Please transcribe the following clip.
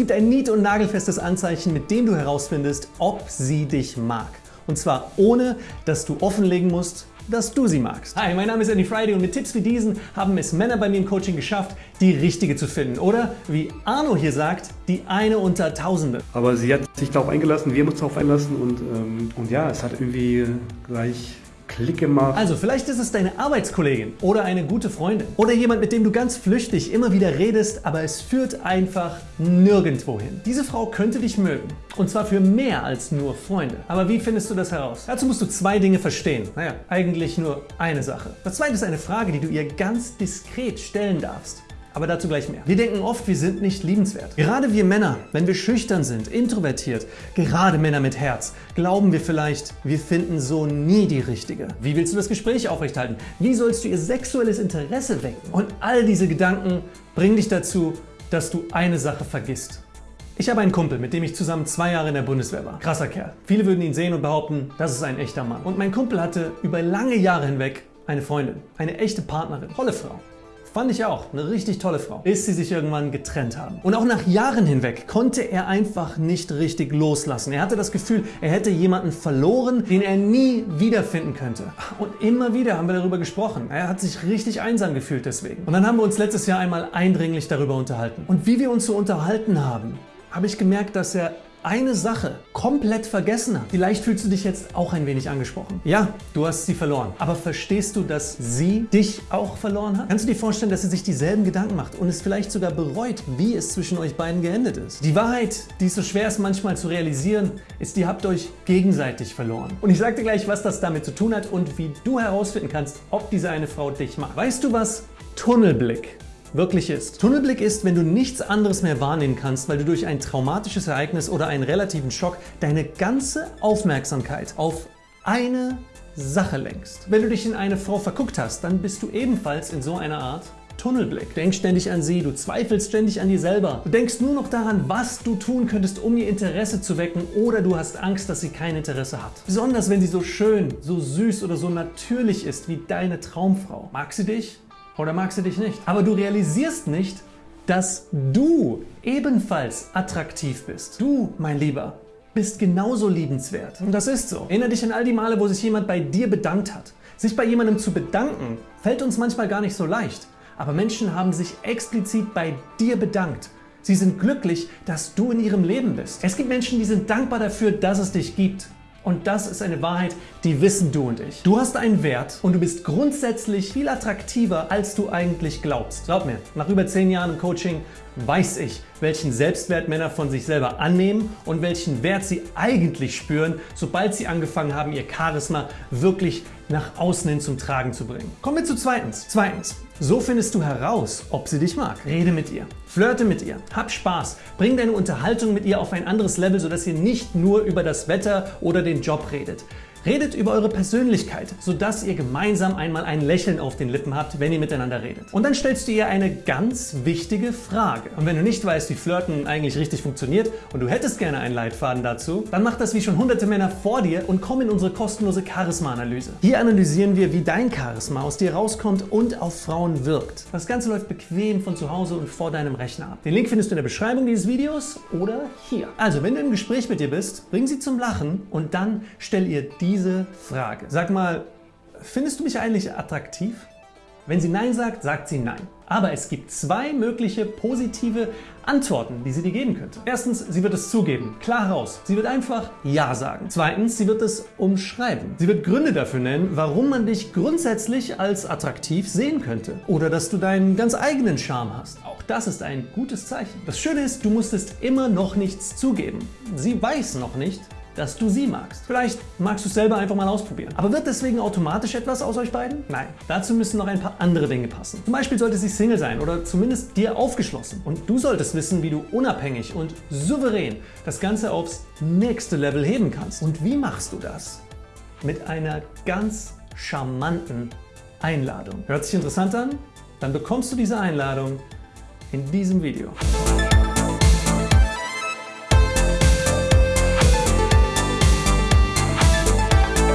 gibt ein nied- und nagelfestes Anzeichen, mit dem du herausfindest, ob sie dich mag. Und zwar ohne, dass du offenlegen musst, dass du sie magst. Hi, mein Name ist Andy Friday und mit Tipps wie diesen haben es Männer bei mir im Coaching geschafft, die richtige zu finden. Oder wie Arno hier sagt, die eine unter Tausende. Aber sie hat sich darauf eingelassen, wir haben uns darauf einlassen und, ähm, und ja, es hat irgendwie gleich Klick gemacht. Also vielleicht ist es deine Arbeitskollegin oder eine gute Freundin oder jemand, mit dem du ganz flüchtig immer wieder redest, aber es führt einfach nirgendwo hin. Diese Frau könnte dich mögen und zwar für mehr als nur Freunde. Aber wie findest du das heraus? Dazu musst du zwei Dinge verstehen. Naja, eigentlich nur eine Sache. Das zweite ist eine Frage, die du ihr ganz diskret stellen darfst. Aber dazu gleich mehr. Wir denken oft, wir sind nicht liebenswert. Gerade wir Männer, wenn wir schüchtern sind, introvertiert, gerade Männer mit Herz, glauben wir vielleicht, wir finden so nie die Richtige. Wie willst du das Gespräch aufrechthalten? Wie sollst du ihr sexuelles Interesse wecken? Und all diese Gedanken bringen dich dazu, dass du eine Sache vergisst. Ich habe einen Kumpel, mit dem ich zusammen zwei Jahre in der Bundeswehr war. Krasser Kerl. Viele würden ihn sehen und behaupten, das ist ein echter Mann. Und mein Kumpel hatte über lange Jahre hinweg eine Freundin, eine echte Partnerin, tolle Frau. Fand ich auch, eine richtig tolle Frau, bis sie sich irgendwann getrennt haben. Und auch nach Jahren hinweg konnte er einfach nicht richtig loslassen. Er hatte das Gefühl, er hätte jemanden verloren, den er nie wiederfinden könnte. Und immer wieder haben wir darüber gesprochen. Er hat sich richtig einsam gefühlt deswegen. Und dann haben wir uns letztes Jahr einmal eindringlich darüber unterhalten. Und wie wir uns so unterhalten haben, habe ich gemerkt, dass er eine Sache komplett vergessen hat. Vielleicht fühlst du dich jetzt auch ein wenig angesprochen. Ja, du hast sie verloren. Aber verstehst du, dass sie dich auch verloren hat? Kannst du dir vorstellen, dass sie sich dieselben Gedanken macht und es vielleicht sogar bereut, wie es zwischen euch beiden geendet ist? Die Wahrheit, die es so schwer ist manchmal zu realisieren, ist, ihr habt euch gegenseitig verloren. Und ich sage dir gleich, was das damit zu tun hat und wie du herausfinden kannst, ob diese eine Frau dich mag. Weißt du, was Tunnelblick wirklich ist. Tunnelblick ist, wenn du nichts anderes mehr wahrnehmen kannst, weil du durch ein traumatisches Ereignis oder einen relativen Schock deine ganze Aufmerksamkeit auf eine Sache lenkst. Wenn du dich in eine Frau verguckt hast, dann bist du ebenfalls in so einer Art Tunnelblick. Du denkst ständig an sie, du zweifelst ständig an dir selber. Du denkst nur noch daran, was du tun könntest, um ihr Interesse zu wecken oder du hast Angst, dass sie kein Interesse hat. Besonders wenn sie so schön, so süß oder so natürlich ist wie deine Traumfrau. Mag sie dich? Oder mag sie dich nicht. Aber du realisierst nicht, dass du ebenfalls attraktiv bist. Du, mein Lieber, bist genauso liebenswert. Und das ist so. Erinnere dich an all die Male, wo sich jemand bei dir bedankt hat. Sich bei jemandem zu bedanken, fällt uns manchmal gar nicht so leicht. Aber Menschen haben sich explizit bei dir bedankt. Sie sind glücklich, dass du in ihrem Leben bist. Es gibt Menschen, die sind dankbar dafür, dass es dich gibt. Und das ist eine Wahrheit, die wissen du und ich. Du hast einen Wert und du bist grundsätzlich viel attraktiver, als du eigentlich glaubst. Glaub mir, nach über 10 Jahren im Coaching weiß ich, welchen Selbstwert Männer von sich selber annehmen und welchen Wert sie eigentlich spüren, sobald sie angefangen haben, ihr Charisma wirklich nach außen hin zum Tragen zu bringen. Kommen wir zu zweitens. Zweitens, so findest du heraus, ob sie dich mag. Rede mit ihr, flirte mit ihr, hab Spaß, bring deine Unterhaltung mit ihr auf ein anderes Level, sodass ihr nicht nur über das Wetter oder den Job redet. Redet über eure Persönlichkeit, sodass ihr gemeinsam einmal ein Lächeln auf den Lippen habt, wenn ihr miteinander redet. Und dann stellst du ihr eine ganz wichtige Frage. Und wenn du nicht weißt, wie Flirten eigentlich richtig funktioniert und du hättest gerne einen Leitfaden dazu, dann mach das wie schon hunderte Männer vor dir und komm in unsere kostenlose Charisma-Analyse. Hier analysieren wir, wie dein Charisma aus dir rauskommt und auf Frauen wirkt. Das Ganze läuft bequem von zu Hause und vor deinem Rechner ab. Den Link findest du in der Beschreibung dieses Videos oder hier. Also, wenn du im Gespräch mit ihr bist, bring sie zum Lachen und dann stell ihr die diese Frage. Sag mal, findest du mich eigentlich attraktiv? Wenn sie Nein sagt, sagt sie Nein. Aber es gibt zwei mögliche positive Antworten, die sie dir geben könnte. Erstens, sie wird es zugeben, klar heraus. Sie wird einfach Ja sagen. Zweitens, sie wird es umschreiben. Sie wird Gründe dafür nennen, warum man dich grundsätzlich als attraktiv sehen könnte. Oder dass du deinen ganz eigenen Charme hast. Auch das ist ein gutes Zeichen. Das Schöne ist, du musstest immer noch nichts zugeben. Sie weiß noch nicht, dass du sie magst. Vielleicht magst du es selber einfach mal ausprobieren. Aber wird deswegen automatisch etwas aus euch beiden? Nein. Dazu müssen noch ein paar andere Dinge passen. Zum Beispiel sollte sie Single sein oder zumindest dir aufgeschlossen. Und du solltest wissen, wie du unabhängig und souverän das Ganze aufs nächste Level heben kannst. Und wie machst du das? Mit einer ganz charmanten Einladung. Hört sich interessant an? Dann bekommst du diese Einladung in diesem Video.